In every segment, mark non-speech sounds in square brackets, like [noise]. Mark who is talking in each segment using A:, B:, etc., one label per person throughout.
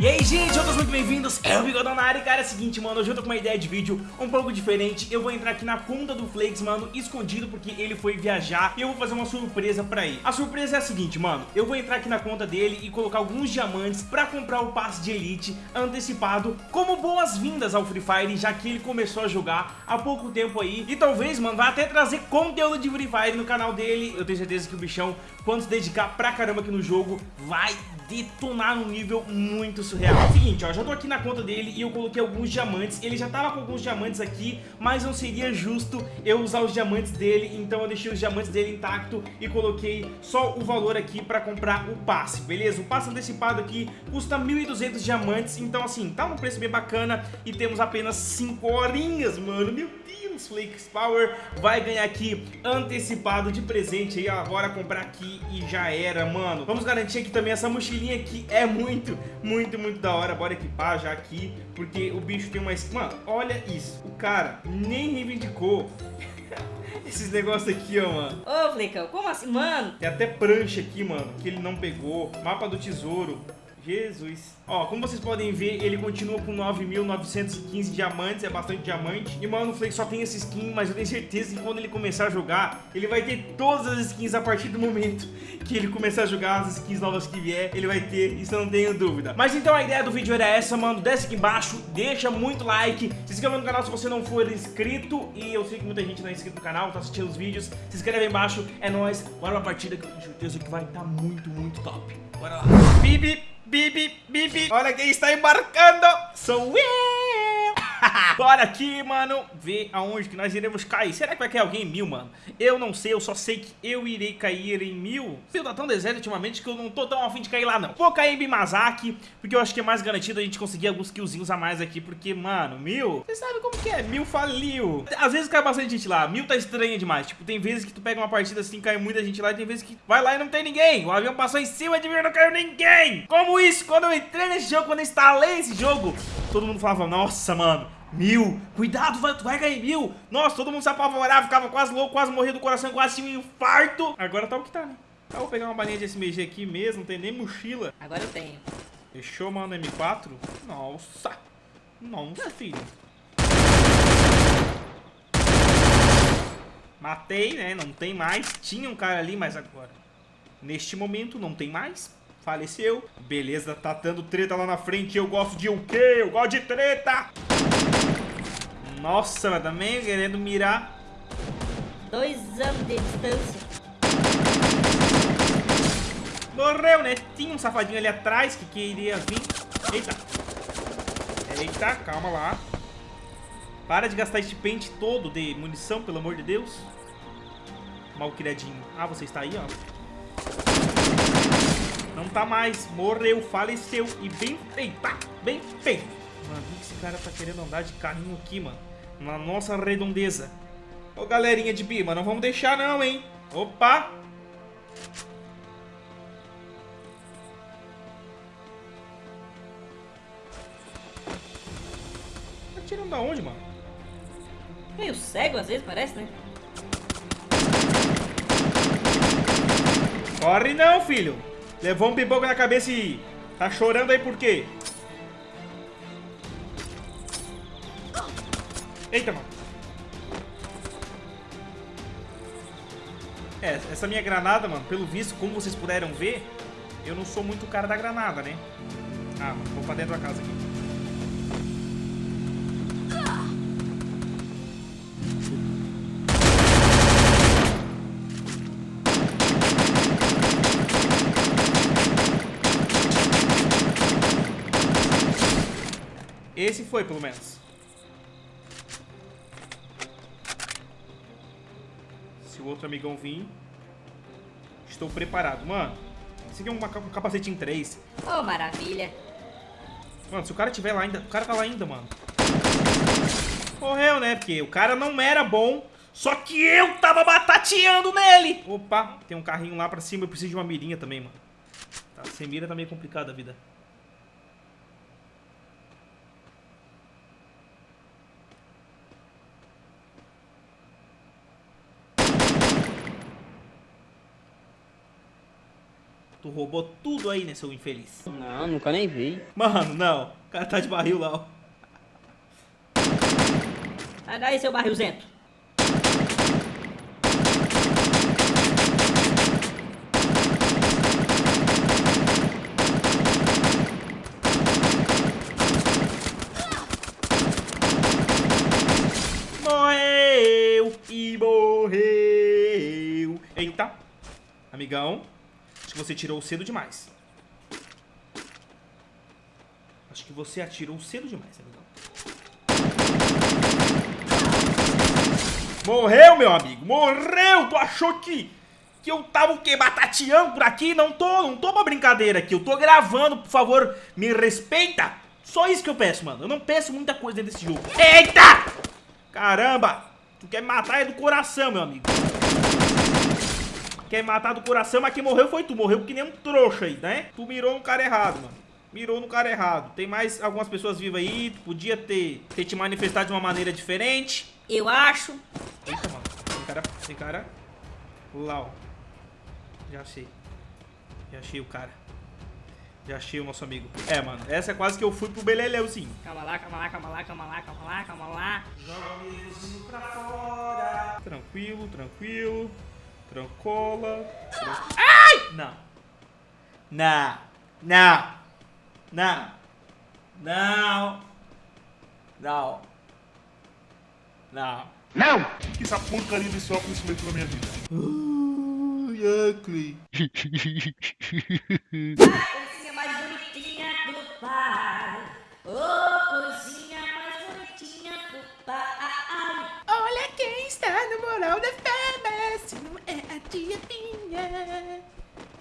A: E aí, gente, todos muito bem-vindos, é o Bigodão na área, cara, é o seguinte, mano, hoje eu tô com uma ideia de vídeo um pouco diferente, eu vou entrar aqui na conta do Flakes, mano, escondido, porque ele foi viajar, e eu vou fazer uma surpresa pra ele. A surpresa é a seguinte, mano, eu vou entrar aqui na conta dele e colocar alguns diamantes pra comprar o passe de Elite antecipado, como boas-vindas ao Free Fire, já que ele começou a jogar há pouco tempo aí, e talvez, mano, vai até trazer conteúdo de Free Fire no canal dele, eu tenho certeza que o bichão, quando se dedicar pra caramba aqui no jogo, vai detonar num nível muito surreal. É seguinte, ó, já tô aqui na conta dele e eu coloquei alguns diamantes. Ele já tava com alguns diamantes aqui, mas não seria justo eu usar os diamantes dele, então eu deixei os diamantes dele intacto e coloquei só o valor aqui pra comprar o passe, beleza? O passe antecipado aqui custa 1.200 diamantes, então assim, tá um preço bem bacana e temos apenas 5 horinhas, mano. Meu Deus, Flakes Power vai ganhar aqui antecipado de presente aí, ó, agora comprar aqui e já era, mano. Vamos garantir aqui também essa mochilinha aqui é muito, muito, muito da hora. Bora equipar já aqui, porque o bicho tem uma... Mano, olha isso. O cara nem reivindicou [laughs] esses negócios aqui, ó, mano.
B: Ô, Flecão, como assim? Mano.
A: Tem até prancha aqui, mano, que ele não pegou. Mapa do tesouro. Jesus. Ó, como vocês podem ver, ele continua com 9.915 diamantes, é bastante diamante. E, mano, Flake só tem essa skin, mas eu tenho certeza que quando ele começar a jogar, ele vai ter todas as skins a partir do momento que ele começar a jogar as skins novas que vier, ele vai ter, isso eu não tenho dúvida. Mas então a ideia do vídeo era essa, mano, desce aqui embaixo, deixa muito like, se inscreva no canal se você não for inscrito, e eu sei que muita gente não é inscrito no canal, tá assistindo os vídeos, se inscreve aí embaixo, é nóis, bora pra partida que eu tenho certeza que vai estar tá muito, muito top. Bora lá. Bibi, bibi, bibi, olha quem está embarcando, sou eu! [laughs] Bora aqui, mano, ver aonde que nós iremos cair. Será que vai cair alguém em mil, mano? Eu não sei, eu só sei que eu irei cair em mil. Fio tá tão deserto ultimamente que eu não tô tão afim de cair lá, não. Vou cair em Bimazaki, porque eu acho que é mais garantido a gente conseguir alguns killzinhos a mais aqui, porque, mano, mil... Você sabe como que é, mil faliu. Às vezes cai bastante gente lá, mil tá estranha demais. Tipo, tem vezes que tu pega uma partida assim, cai muita gente lá, e tem vezes que vai lá e não tem ninguém. O avião passou em cima de mim e não caiu ninguém. Como isso? Quando eu entrei nesse jogo, quando eu instalei esse jogo, todo mundo falava, nossa, mano, Mil, cuidado, vai, tu vai cair mil. Nossa, todo mundo se apavorava, ficava quase louco Quase morria do coração, quase tinha um infarto. Agora tá o que tá, né? Ah, vou pegar uma balinha de SMG aqui mesmo, não tem nem mochila.
B: Agora eu tenho.
A: Fechou, mano, M4 Nossa. Nossa, filho. Matei, né? Não tem mais. Tinha um cara ali, mas agora Neste momento não tem mais. Faleceu. Beleza, tá dando treta lá na frente. Eu gosto de o quê? Eu gosto de treta nossa, mas também querendo mirar.
B: Dois anos de distância.
A: Morreu, né? Tinha um safadinho ali atrás que queria vir. Eita. Eita, calma lá. Para de gastar este pente todo de munição, pelo amor de Deus. Mal criadinho. Ah, você está aí, ó. Não tá mais. Morreu, faleceu. E bem. Tá, bem feito. Mano, que esse cara tá querendo andar de carrinho aqui, mano na nossa redondeza. Ô, galerinha de Bima, não vamos deixar não, hein? Opa! Tá tirando da onde, mano?
B: Meio cego às vezes, parece, né?
A: Corre não, filho! Levou um pipoco na cabeça e... Tá chorando aí por quê? Eita, mano. É, essa minha granada, mano, pelo visto, como vocês puderam ver, eu não sou muito o cara da granada, né? Ah, mano, vou pra dentro da casa aqui. Esse foi, pelo menos. O outro amigão vir, estou preparado. Mano, esse aqui é um, um capacete em 3.
B: Oh, maravilha.
A: Mano, se o cara tiver lá ainda... O cara tá lá ainda, mano. Morreu, né? Porque o cara não era bom, só que eu tava batateando nele. Opa, tem um carrinho lá pra cima. Eu preciso de uma mirinha também, mano. Tá, sem mira tá meio complicada a vida. Tu roubou tudo aí, né, seu infeliz?
C: Não, nunca nem vi.
A: Mano, não. O cara tá de barril lá, ó.
B: Sai daí, seu barrilzento.
A: Morreu e morreu. Eita. Amigão, você tirou cedo demais. Acho que você atirou cedo demais, amigão. Morreu, meu amigo. Morreu. Tu achou que, que eu tava o quê? Batateando por aqui? Não tô, não tô pra brincadeira aqui. Eu tô gravando, por favor, me respeita. Só isso que eu peço, mano. Eu não peço muita coisa dentro desse jogo. Eita! Caramba! Tu quer me matar é do coração, meu amigo. Quer matar do coração, mas quem morreu foi tu. Morreu que nem um trouxa aí, né? Tu mirou no cara errado, mano. Mirou no cara errado. Tem mais algumas pessoas vivas aí. Tu podia ter, ter te manifestado de uma maneira diferente.
B: Eu acho.
A: Eita, mano. Tem cara. Tem cara. Lá, ó. Já achei. Já achei o cara. Já achei o nosso amigo. É, mano. Essa é quase que eu fui pro Beleleuzinho.
B: Calma lá, calma lá, calma lá, calma lá, calma lá, calma lá.
A: Joga o pra fora. Tranquilo, tranquilo. Trancola. Tran... Ai! Não. Não. Não. Não. Não. Não. Não.
D: Não! Que essa porcaria desse óculos meio na minha vida.
A: Yuckly.
B: Coisinha mais bonitinha do pai. Ô, coisinha mais bonitinha do pai.
A: Olha quem está no moral da se não é.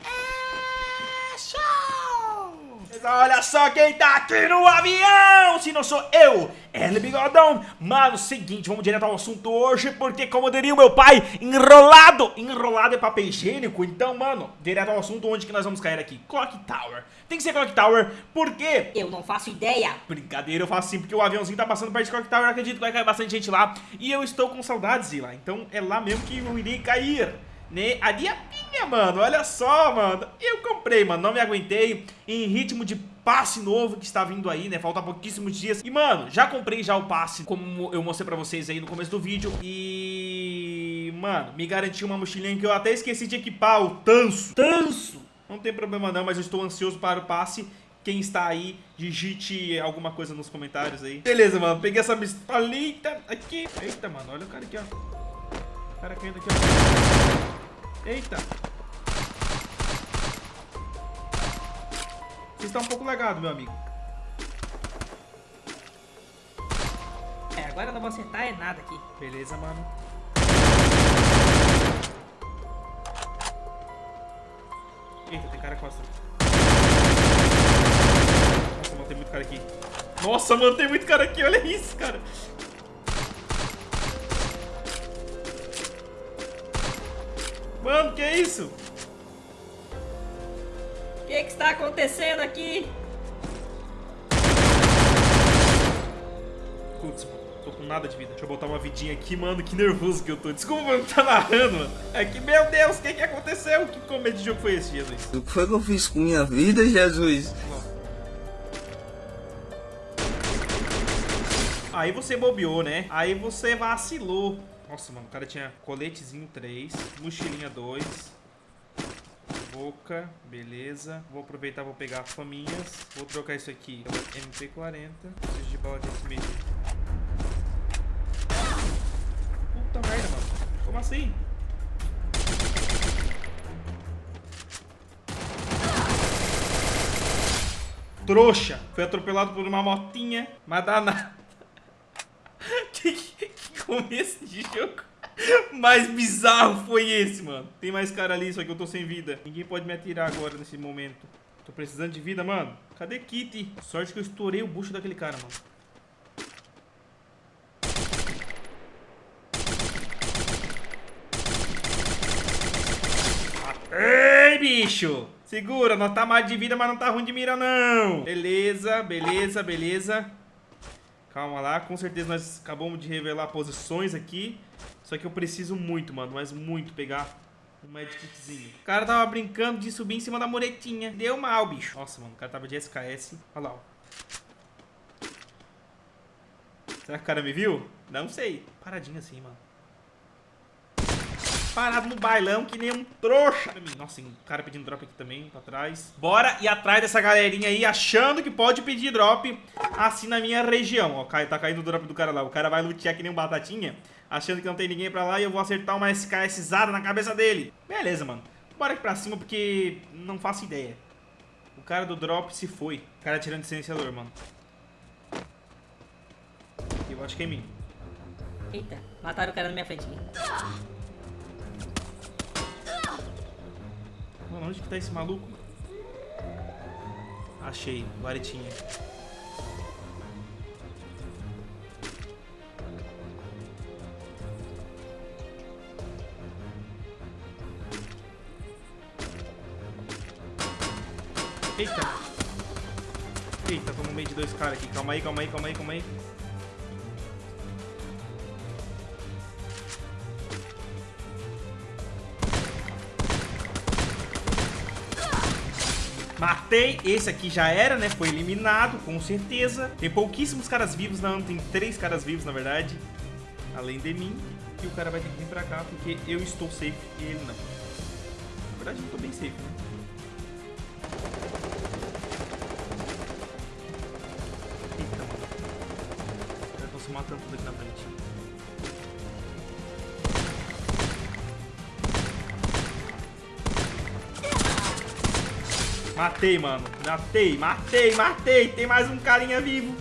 A: É show! Mas olha só quem tá aqui no avião, se não sou eu, L Bigodão. Mano, seguinte, vamos direto ao assunto hoje, porque como diria o meu pai, enrolado, enrolado é papel higiênico. Então, mano, direto ao assunto, onde que nós vamos cair aqui? Clock Tower. Tem que ser Clock Tower, porque
B: Eu não faço ideia.
A: Brincadeira, eu faço assim porque o aviãozinho tá passando perto de Clock Tower, acredito que vai cair bastante gente lá. E eu estou com saudades de ir lá, então é lá mesmo que eu irei cair. Né? A diapinha, mano, olha só, mano. Eu comprei, mano, não me aguentei. Em ritmo de passe novo que está vindo aí, né? Falta pouquíssimos dias. E, mano, já comprei já o passe, como eu mostrei pra vocês aí no começo do vídeo. E, mano, me garantiu uma mochilinha que eu até esqueci de equipar, o Tanso. Tanso! Não tem problema não, mas eu estou ansioso para o passe. Quem está aí, digite alguma coisa nos comentários aí. Beleza, mano. Peguei essa pistolita aqui. Eita, mano. Olha o cara aqui, ó. O cara caindo aqui, ó. Eita. Você está um pouco legado, meu amigo.
B: É, agora eu não vou acertar é nada aqui.
A: Beleza, mano. Eita, tem cara costa. Nossa, mano, tem muito cara aqui. Nossa, mano, tem muito cara aqui. Olha isso, cara. Mano, que é isso?
B: O que, que está acontecendo aqui?
A: Putz, tô com nada de vida. Deixa eu botar uma vidinha aqui, mano. Que nervoso que eu tô. Desculpa, mano, tá narrando, mano. É que, meu Deus, o que que aconteceu? Que começo de jogo foi esse, Jesus?
E: O que foi que eu fiz com minha vida, Jesus?
A: Aí você bobeou, né? Aí você vacilou. Nossa, mano, o cara tinha coletezinho 3, mochilinha 2, boca, beleza. Vou aproveitar, vou pegar faminhas. Vou trocar isso aqui pela MP40. Preciso de bala de SMG. Puta merda, mano. Como assim? Trouxa. Foi atropelado por uma motinha. Mas dá que começo de jogo mais bizarro foi esse, mano? Tem mais cara ali, só que eu tô sem vida. Ninguém pode me atirar agora nesse momento. Tô precisando de vida, mano. Cadê Kitty? Sorte que eu estourei o bucho daquele cara, mano. Ei, bicho! Segura, nós tá mais de vida, mas não tá ruim de mira, não. Beleza, beleza, beleza. Calma lá, com certeza nós acabamos de revelar posições aqui. Só que eu preciso muito, mano, mas muito pegar Um medkitzinho. O cara tava brincando de subir em cima da muretinha. Deu mal, bicho. Nossa, mano, o cara tava de SKS. Olha lá, ó. Será que o cara me viu? Não sei. Paradinho assim, mano. Parado no bailão que nem um trouxa. Nossa, tem um cara pedindo drop aqui também, pra trás. Bora ir atrás dessa galerinha aí, achando que pode pedir drop assim na minha região. Ó, tá caindo o drop do cara lá. O cara vai lutear que nem um batatinha, achando que não tem ninguém pra lá e eu vou acertar uma SKSzada na cabeça dele. Beleza, mano. Bora aqui pra cima porque não faço ideia. O cara do drop se foi. O cara tirando de silenciador, mano. Eu acho que é em mim.
B: Eita, mataram o cara na minha frente.
A: Mano, onde que tá esse maluco? Achei, varetinha. Eita! Eita, tô no meio de dois caras aqui. Calma aí, calma aí, calma aí, calma aí. Matei, esse aqui já era, né? Foi eliminado, com certeza. Tem pouquíssimos caras vivos, não, tem três caras vivos, na verdade. Além de mim. E o cara vai ter que vir pra cá, porque eu estou safe e ele não. Na verdade, eu tô bem safe, né? Eita, mano. Os caras se matando tudo aqui na frente. Matei, mano. Matei, matei, matei. Tem mais um carinha vivo.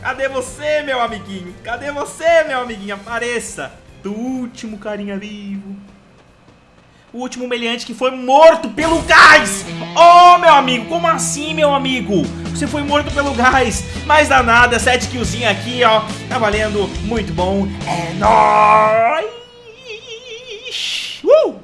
A: Cadê você, meu amiguinho? Cadê você, meu amiguinho? Apareça. Do último carinha vivo. O último meliante que foi morto pelo gás. Oh, meu amigo, como assim, meu amigo? Você foi morto pelo gás. Mas danada, 7 killzinho aqui, ó. Tá valendo. Muito bom. É nóis.